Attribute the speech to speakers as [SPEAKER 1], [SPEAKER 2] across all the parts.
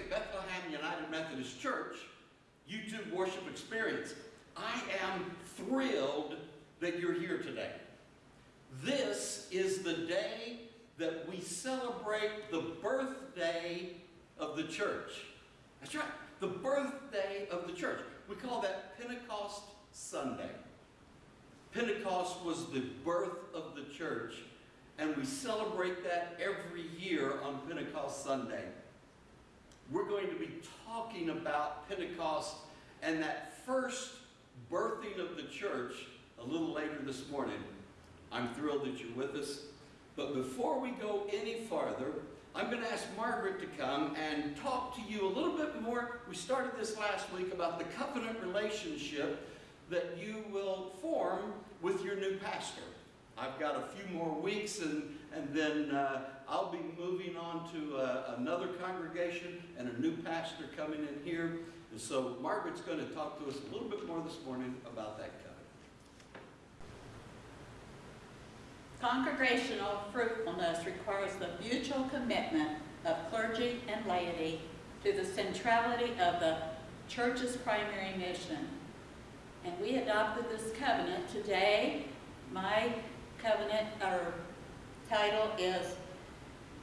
[SPEAKER 1] Bethlehem United Methodist Church YouTube worship experience. I am thrilled that you're here today. This is the day that we celebrate the birthday of the church. That's right, the birthday of the church. We call that Pentecost Sunday. Pentecost was the birth of the church, and we celebrate that every year on Pentecost Sunday. We're going to be talking about Pentecost and that first birthing of the church a little later this morning. I'm thrilled that you're with us. But before we go any farther, I'm going to ask Margaret to come and talk to you a little bit more. We started this last week about the covenant relationship that you will form with your new pastor. I've got a few more weeks and, and then uh, I'll be moving on to uh, another congregation and a new pastor coming in here. And so Margaret's going to talk to us a little bit more this morning about that covenant.
[SPEAKER 2] Congregational fruitfulness requires the mutual commitment of clergy and laity to the centrality of the church's primary mission. And we adopted this covenant today. My covenant or title is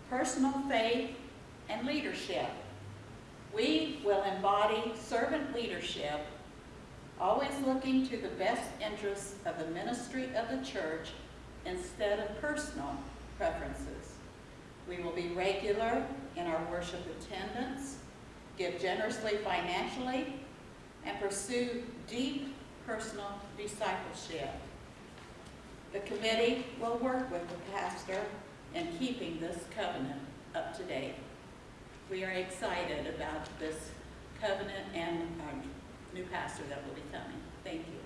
[SPEAKER 2] Personal Faith and Leadership. We will embody servant leadership, always looking to the best interests of the ministry of the church instead of personal preferences. We will be regular in our worship attendance, give generously financially, and pursue deep personal discipleship. The committee will work with the pastor in keeping this covenant up to date. We are excited about this covenant and our new pastor that will be coming. Thank you.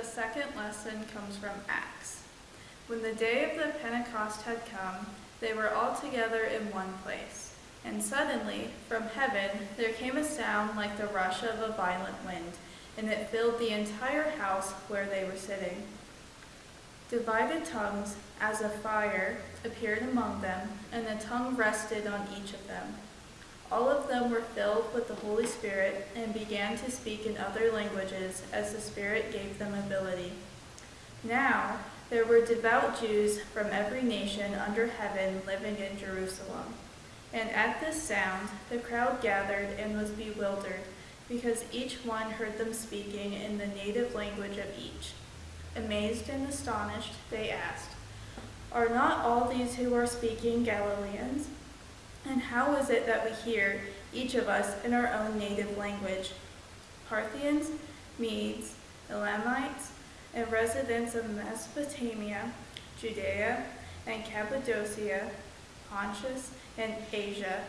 [SPEAKER 3] The second lesson comes from Acts. When the day of the Pentecost had come, they were all together in one place. And suddenly, from heaven, there came a sound like the rush of a violent wind, and it filled the entire house where they were sitting. Divided tongues, as of fire, appeared among them, and the tongue rested on each of them. All of them were filled with the Holy Spirit and began to speak in other languages as the Spirit gave them ability. Now, there were devout Jews from every nation under heaven living in Jerusalem. And at this sound, the crowd gathered and was bewildered, because each one heard them speaking in the native language of each. Amazed and astonished, they asked, Are not all these who are speaking Galileans? And how is it that we hear, each of us, in our own native language? Parthians, Medes, Elamites, and residents of Mesopotamia, Judea, and Cappadocia, Pontus and Asia,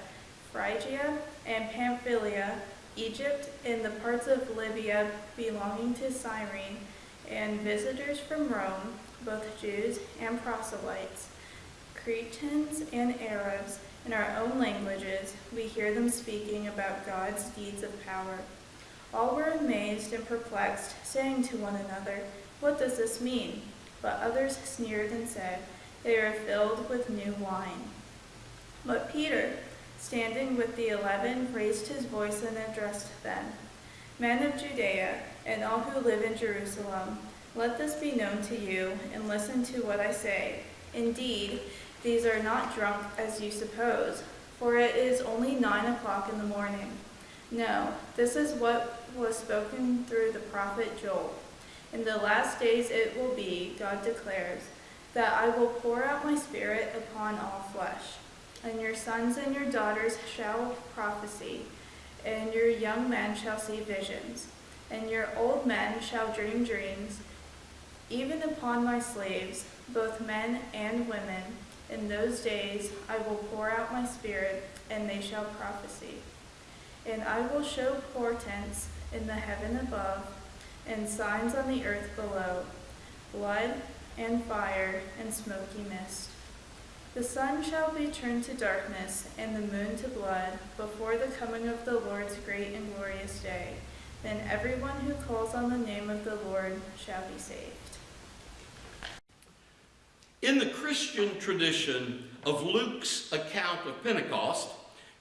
[SPEAKER 3] Phrygia and Pamphylia, Egypt, and the parts of Libya belonging to Cyrene, and visitors from Rome, both Jews and proselytes, Cretans and Arabs, in our own languages, we hear them speaking about God's deeds of power. All were amazed and perplexed, saying to one another, What does this mean? But others sneered and said, They are filled with new wine. But Peter, standing with the eleven, raised his voice and addressed them, Men of Judea, and all who live in Jerusalem, let this be known to you, and listen to what I say. Indeed, these are not drunk as you suppose, for it is only nine o'clock in the morning. No, this is what was spoken through the prophet Joel. In the last days it will be, God declares, that I will pour out my spirit upon all flesh. And your sons and your daughters shall prophesy, and your young men shall see visions, and your old men shall dream dreams. Even upon my slaves, both men and women, in those days I will pour out my spirit, and they shall prophesy. And I will show portents in the heaven above, and signs on the earth below, blood and fire and smoky mist. The sun shall be turned to darkness, and the moon to blood, before the coming of the Lord's great and glorious day. Then everyone who calls on the name of the Lord shall be saved.
[SPEAKER 1] In the Christian tradition of Luke's account of Pentecost,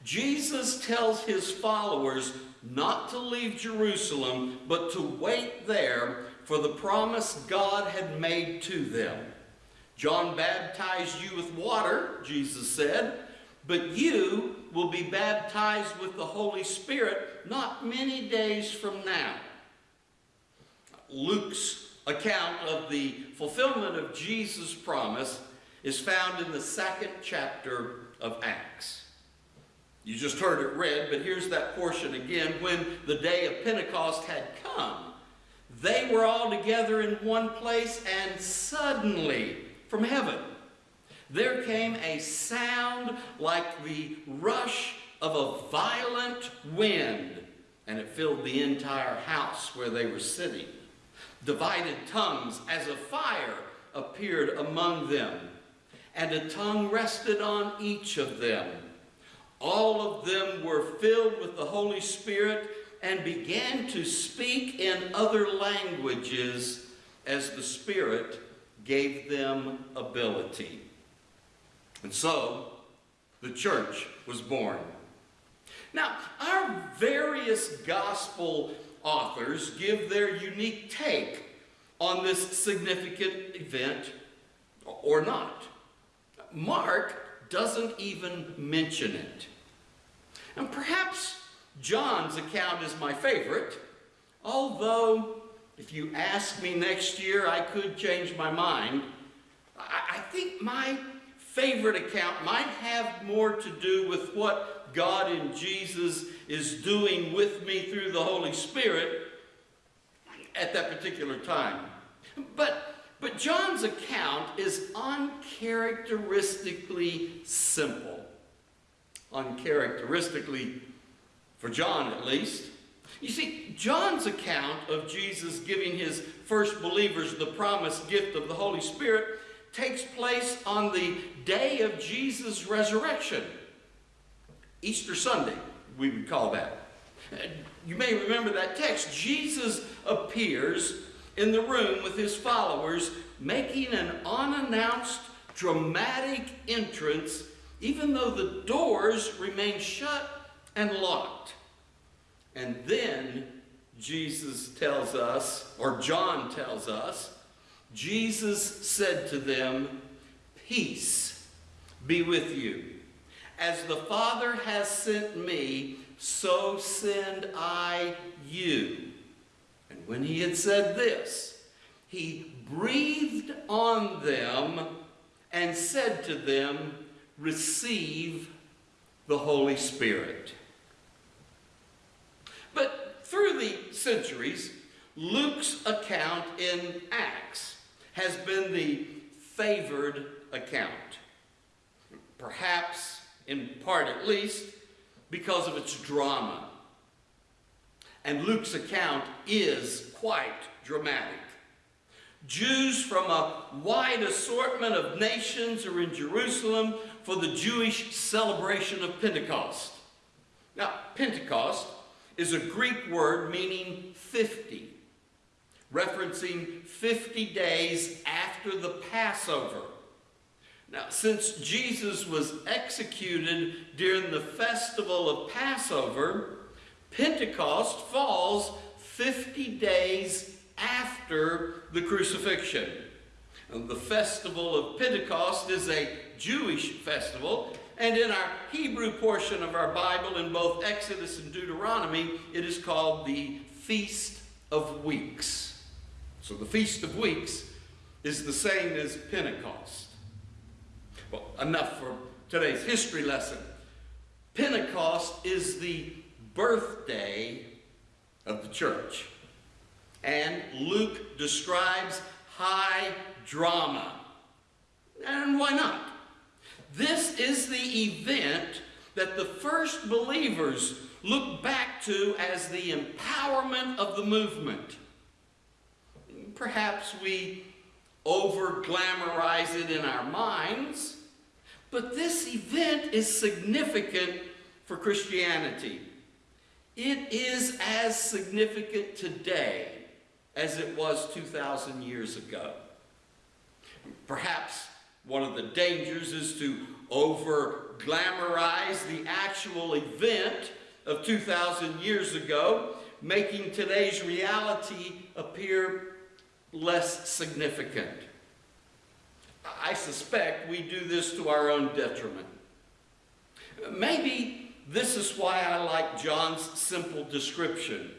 [SPEAKER 1] Jesus tells his followers not to leave Jerusalem, but to wait there for the promise God had made to them. John baptized you with water, Jesus said, but you will be baptized with the Holy Spirit not many days from now. Luke's account of the fulfillment of Jesus' promise is found in the second chapter of Acts. You just heard it read, but here's that portion again. When the day of Pentecost had come, they were all together in one place, and suddenly, from heaven, there came a sound like the rush of a violent wind, and it filled the entire house where they were sitting. Divided tongues as a fire appeared among them, and a tongue rested on each of them. All of them were filled with the Holy Spirit and began to speak in other languages as the Spirit gave them ability. And so, the church was born. Now, our various gospel authors give their unique take on this significant event or not. Mark doesn't even mention it. And perhaps John's account is my favorite, although if you ask me next year, I could change my mind. I, I think my favorite account might have more to do with what God in Jesus is doing with me through the Holy Spirit at that particular time. But, but John's account is uncharacteristically simple. Uncharacteristically, for John at least. You see, John's account of Jesus giving his first believers the promised gift of the Holy Spirit takes place on the day of Jesus' resurrection. Easter Sunday, we would call that. You may remember that text. Jesus appears in the room with his followers, making an unannounced, dramatic entrance, even though the doors remain shut and locked. And then Jesus tells us, or John tells us, Jesus said to them, Peace be with you. As the Father has sent me, so send I you. And when he had said this, he breathed on them and said to them, Receive the Holy Spirit. But through the centuries, Luke's account in Acts has been the favored account. Perhaps, in part at least, because of its drama. And Luke's account is quite dramatic. Jews from a wide assortment of nations are in Jerusalem for the Jewish celebration of Pentecost. Now, Pentecost is a Greek word meaning 50, referencing 50 days after the Passover. Now, since Jesus was executed during the festival of Passover, Pentecost falls 50 days after the crucifixion. The festival of Pentecost is a Jewish festival, and in our Hebrew portion of our Bible, in both Exodus and Deuteronomy, it is called the Feast of Weeks. So the Feast of Weeks is the same as Pentecost. Well, enough for today's history lesson. Pentecost is the birthday of the church. And Luke describes high drama. And why not? This is the event that the first believers look back to as the empowerment of the movement. Perhaps we over glamorize it in our minds, but this event is significant for Christianity. It is as significant today as it was 2,000 years ago. Perhaps one of the dangers is to over glamorize the actual event of 2,000 years ago, making today's reality appear less significant. I suspect we do this to our own detriment. Maybe this is why I like John's simple description.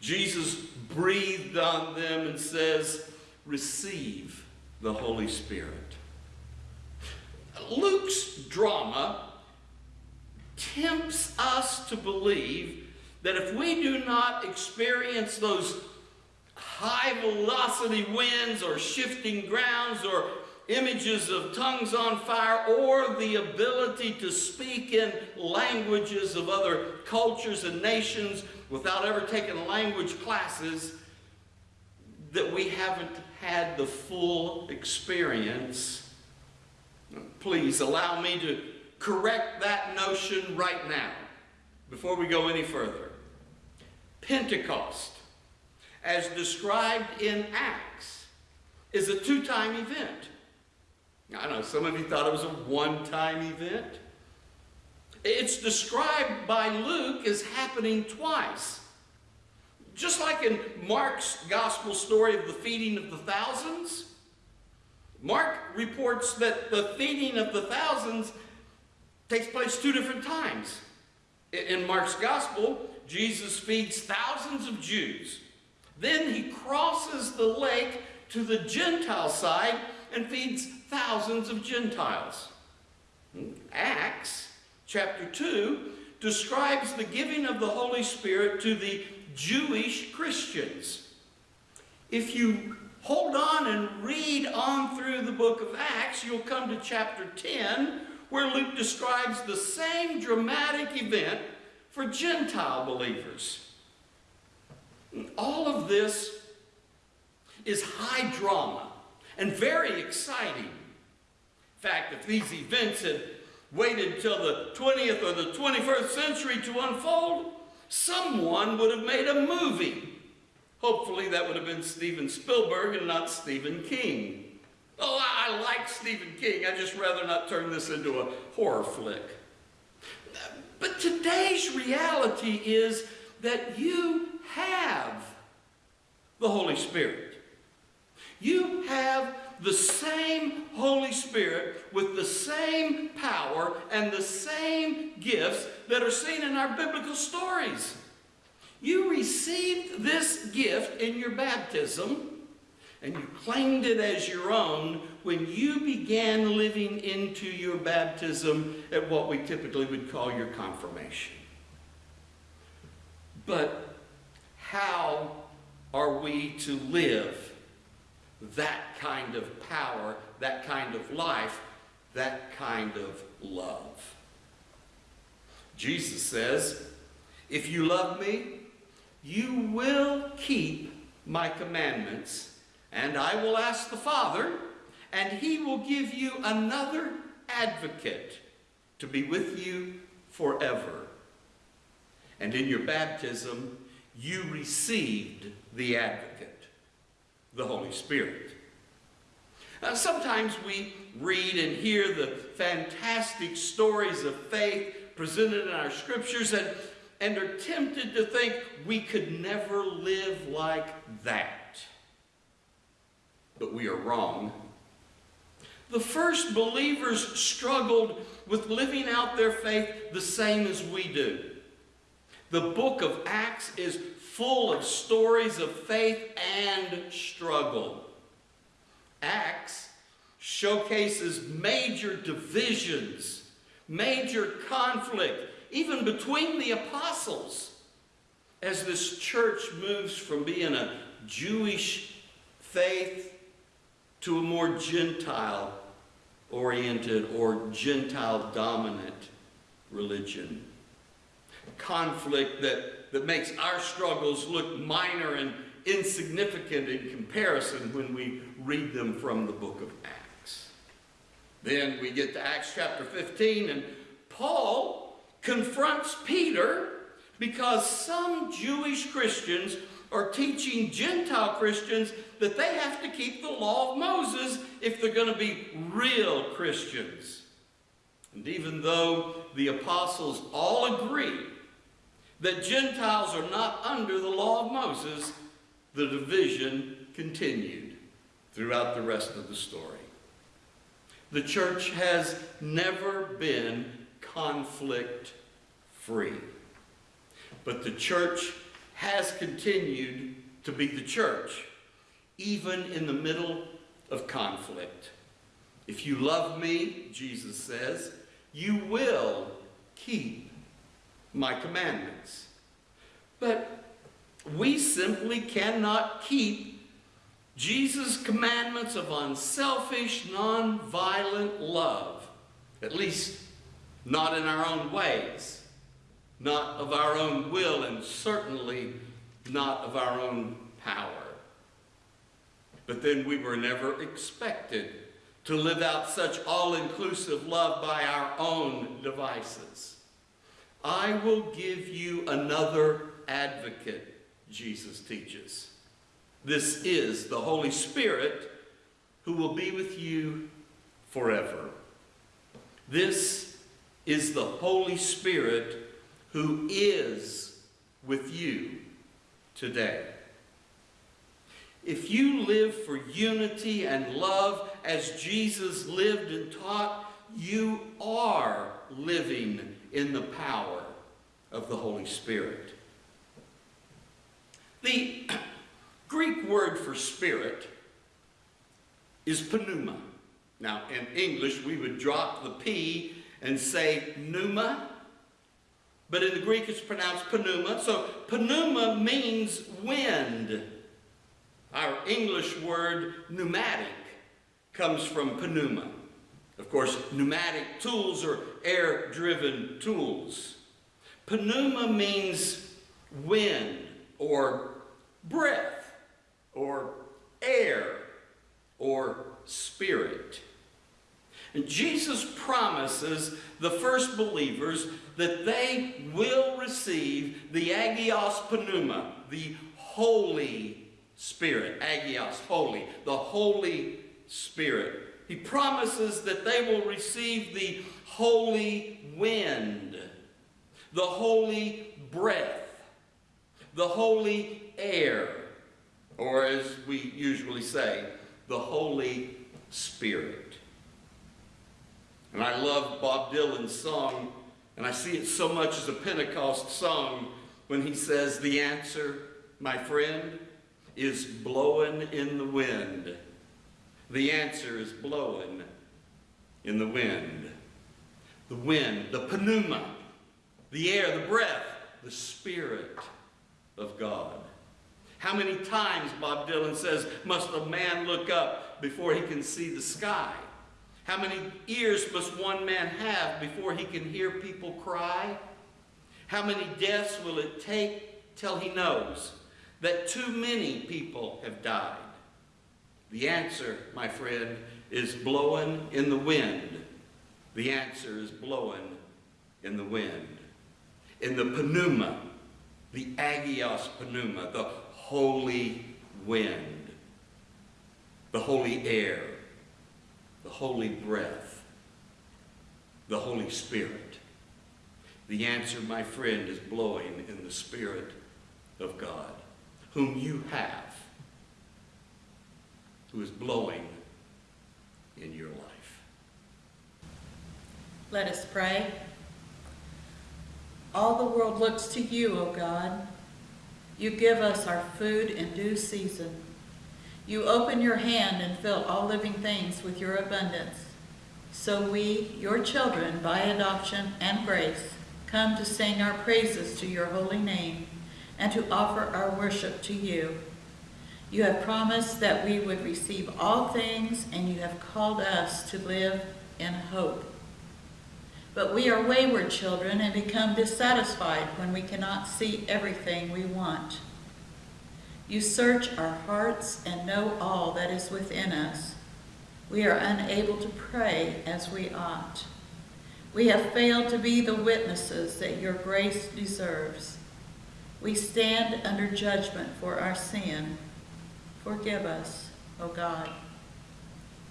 [SPEAKER 1] Jesus breathed on them and says, Receive the Holy Spirit. Luke's drama tempts us to believe that if we do not experience those high velocity winds or shifting grounds or images of tongues on fire or the ability to speak in languages of other cultures and nations without ever taking language classes, that we haven't had the full experience Please allow me to correct that notion right now before we go any further. Pentecost, as described in Acts, is a two-time event. I know some of you thought it was a one-time event. It's described by Luke as happening twice. Just like in Mark's gospel story of the feeding of the thousands, Mark reports that the feeding of the thousands takes place two different times. In Mark's gospel, Jesus feeds thousands of Jews. Then he crosses the lake to the Gentile side and feeds thousands of Gentiles. Acts chapter 2 describes the giving of the Holy Spirit to the Jewish Christians. If you hold on and read on through the book of Acts, you'll come to chapter 10, where Luke describes the same dramatic event for Gentile believers. All of this is high drama and very exciting. Fact, if these events had waited till the 20th or the 21st century to unfold, someone would have made a movie. Hopefully, that would have been Steven Spielberg and not Stephen King. Oh, I, I like Stephen King. I just rather not turn this into a horror flick. But today's reality is that you have the Holy Spirit. You have the same Holy Spirit with the same power and the same gifts that are seen in our biblical stories. You received this gift in your baptism and you claimed it as your own when you began living into your baptism at what we typically would call your confirmation. But how are we to live that kind of power, that kind of life, that kind of love? Jesus says, If you love me, you will keep my commandments, and I will ask the Father, and he will give you another advocate to be with you forever. And in your baptism, you received the advocate, the Holy Spirit. Now, sometimes we read and hear the fantastic stories of faith presented in our scriptures and, and are tempted to think we could never live like that. But we are wrong. The first believers struggled with living out their faith the same as we do. The book of Acts is full of stories of faith and struggle. Acts showcases major divisions, major conflict, even between the apostles, as this church moves from being a Jewish faith to a more Gentile oriented or Gentile dominant religion. Conflict that, that makes our struggles look minor and insignificant in comparison when we read them from the book of Acts. Then we get to Acts chapter 15, and Paul confronts Peter because some Jewish Christians are teaching Gentile Christians that they have to keep the law of Moses if they're going to be real Christians. And even though the apostles all agree that Gentiles are not under the law of Moses, the division continued throughout the rest of the story. The church has never been conflict free. But the church has continued to be the church, even in the middle of conflict. If you love me, Jesus says, you will keep my commandments. But we simply cannot keep Jesus' commandments of unselfish, non-violent love, at least not in our own ways not of our own will, and certainly not of our own power. But then we were never expected to live out such all-inclusive love by our own devices. I will give you another advocate, Jesus teaches. This is the Holy Spirit who will be with you forever. This is the Holy Spirit who is with you today. If you live for unity and love as Jesus lived and taught, you are living in the power of the Holy Spirit. The Greek word for spirit is pneuma. Now, in English, we would drop the P and say pneuma, but in the Greek it's pronounced pneuma. So pneuma means wind. Our English word pneumatic comes from pneuma. Of course, pneumatic tools are air-driven tools. Pneuma means wind or breath or air or Spirit. And Jesus promises the first believers that they will receive the Agios Pneuma, the Holy Spirit. Agios, holy, the Holy Spirit. He promises that they will receive the holy wind, the holy breath, the holy air, or as we usually say, the Holy Spirit. And I love Bob Dylan's song, and I see it so much as a Pentecost song when he says, The answer, my friend, is blowing in the wind. The answer is blowing in the wind. The wind, the pneuma, the air, the breath, the Spirit of God. How many times, Bob Dylan says, must a man look up before he can see the sky? How many ears must one man have before he can hear people cry? How many deaths will it take till he knows that too many people have died? The answer, my friend, is blowing in the wind. The answer is blowing in the wind. In the pneuma, the agios pneuma, the holy wind, the holy air, the holy breath, the Holy Spirit. The answer, my friend, is blowing in the Spirit of God, whom you have, who is blowing in your life.
[SPEAKER 2] Let us pray. All the world looks to you, O God. You give us our food in due season. You open your hand and fill all living things with your abundance. So we, your children, by adoption and grace, come to sing our praises to your holy name and to offer our worship to you. You have promised that we would receive all things, and you have called us to live in hope. But we are wayward children and become dissatisfied when we cannot see everything we want. You search our hearts and know all that is within us. We are unable to pray as we ought. We have failed to be the witnesses that your grace deserves. We stand under judgment for our sin. Forgive us, O God.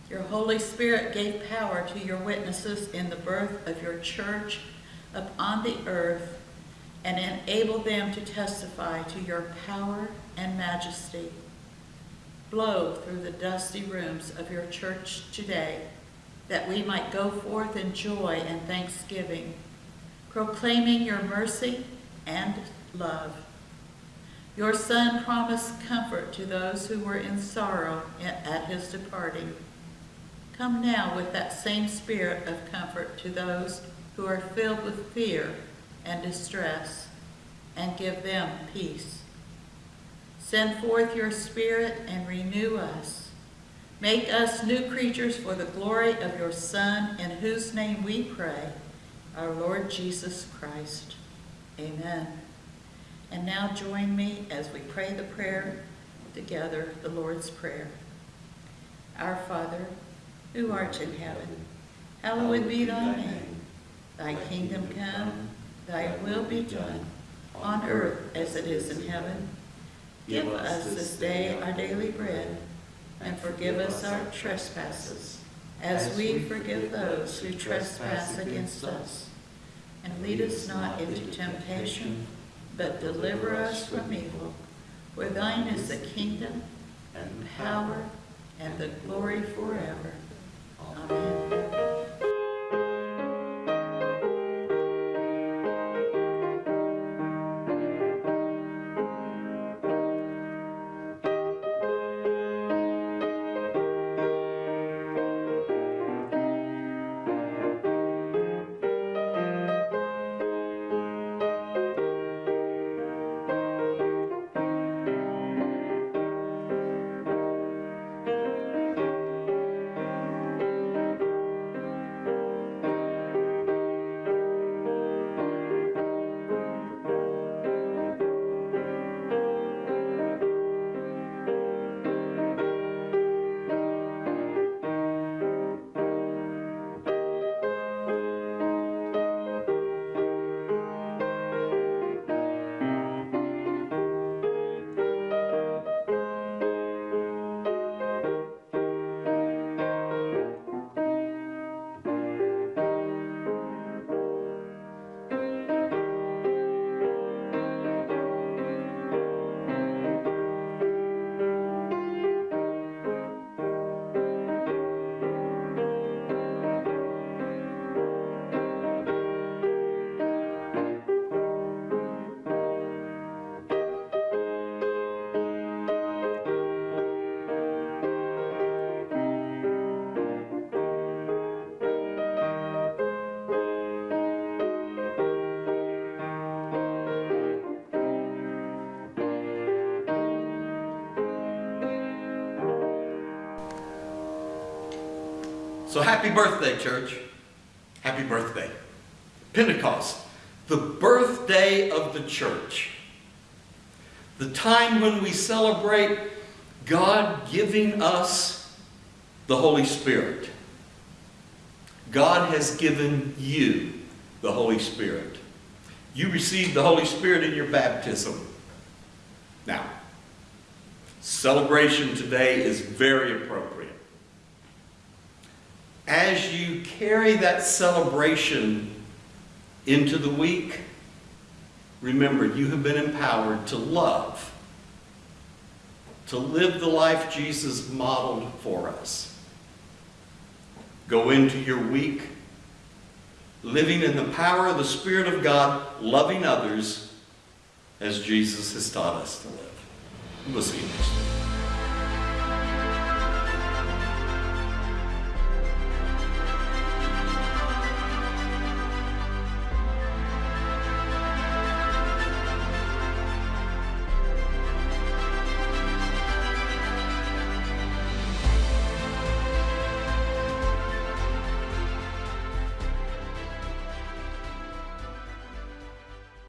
[SPEAKER 2] Your Holy Spirit gave power to your witnesses in the birth of your church upon the earth and enabled them to testify to your power and majesty. Blow through the dusty rooms of your church today that we might go forth in joy and thanksgiving, proclaiming your mercy and love. Your Son promised comfort to those who were in sorrow at his departing. Come now with that same spirit of comfort to those who are filled with fear and distress, and give them peace. Send forth your Spirit and renew us. Make us new creatures for the glory of your Son, in whose name we pray, our Lord Jesus Christ. Amen. And now join me as we pray the prayer together, the Lord's Prayer. Our Father, who art in heaven, hallowed be thy name. Thy kingdom come, thy will be done, on earth as it is in heaven. Give us this day our daily bread, and forgive us our trespasses, as we forgive those who trespass against us. And lead us not into temptation, but deliver us from evil. For thine is the kingdom, and the power, and the glory forever. Amen.
[SPEAKER 1] So happy birthday, church. Happy birthday. Pentecost, the birthday of the church. The time when we celebrate God giving us the Holy Spirit. God has given you the Holy Spirit. You received the Holy Spirit in your baptism. Now, celebration today is very appropriate. As you carry that celebration into the week, remember you have been empowered to love, to live the life Jesus modeled for us. Go into your week living in the power of the Spirit of God, loving others as Jesus has taught us to live. We'll see you next week.